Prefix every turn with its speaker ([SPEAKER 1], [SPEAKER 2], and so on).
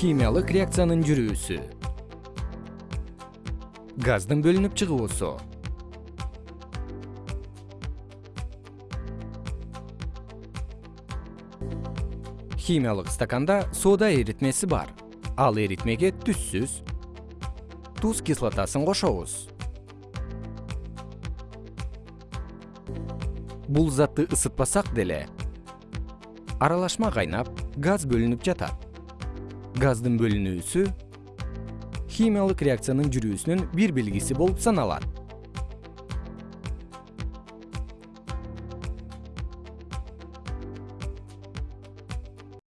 [SPEAKER 1] химиялык реакциянын жүрүүсү. Газдын бөлүнүп чыгуусу. Химиялык стаканда соода эритмеси бар. Ал эритмеге түзсүз туз кислотасын кошобуз. Бул затты ысытпасак деле аралашма кайнап газ бөлүнүп жатат газдын бөлүнүүсү химиялык реакциянын жүрүүсүнүн бир белгиси болуп саналат